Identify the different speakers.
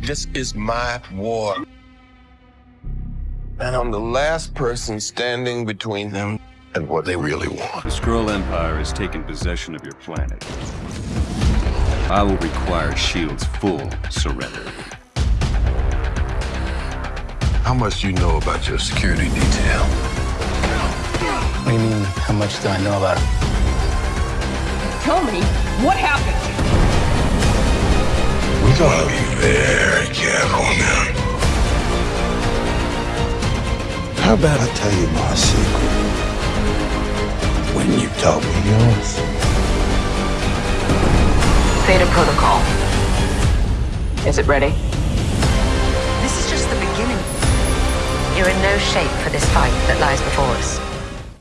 Speaker 1: This is my war. And I'm the last person standing between them and what they really want.
Speaker 2: The Skrull Empire has taken possession of your planet. I will require S.H.I.E.L.D.'s full surrender.
Speaker 1: How much do you know about your security detail?
Speaker 3: What do you mean, how much do I know about it?
Speaker 4: Tell me, what happened?
Speaker 1: We gotta be very careful now.
Speaker 5: How about I tell you my secret when you tell me yours?
Speaker 4: Theta Protocol. Is it ready?
Speaker 6: This is just the beginning. You're in no shape for this fight that lies before us.